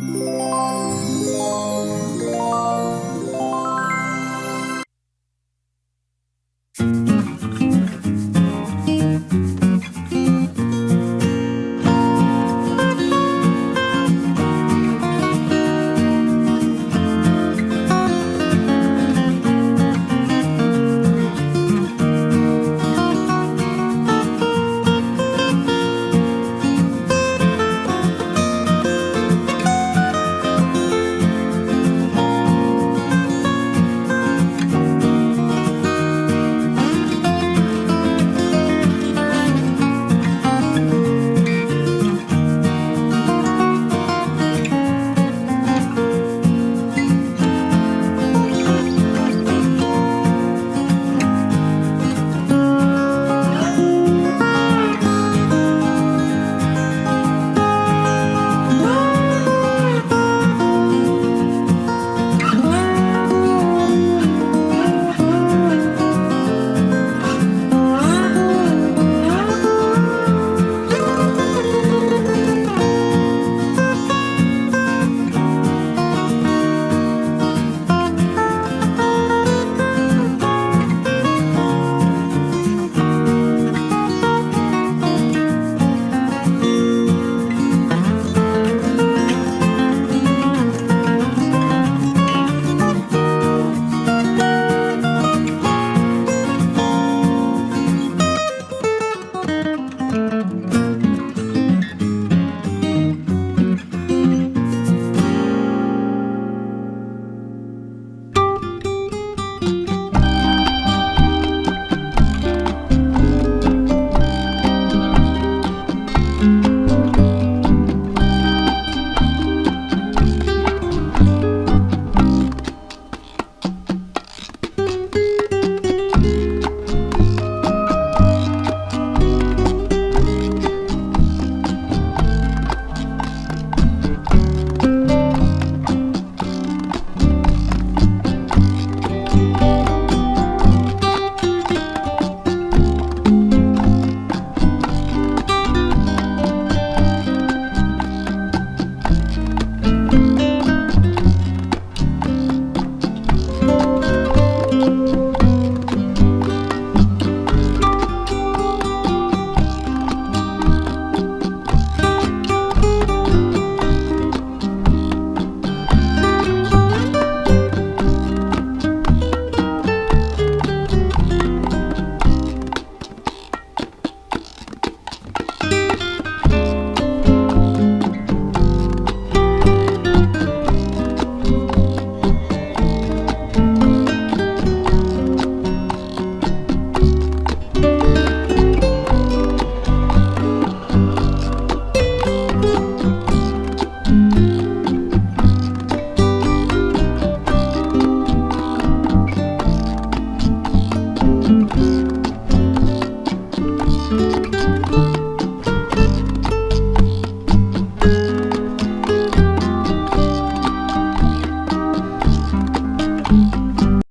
you Bye.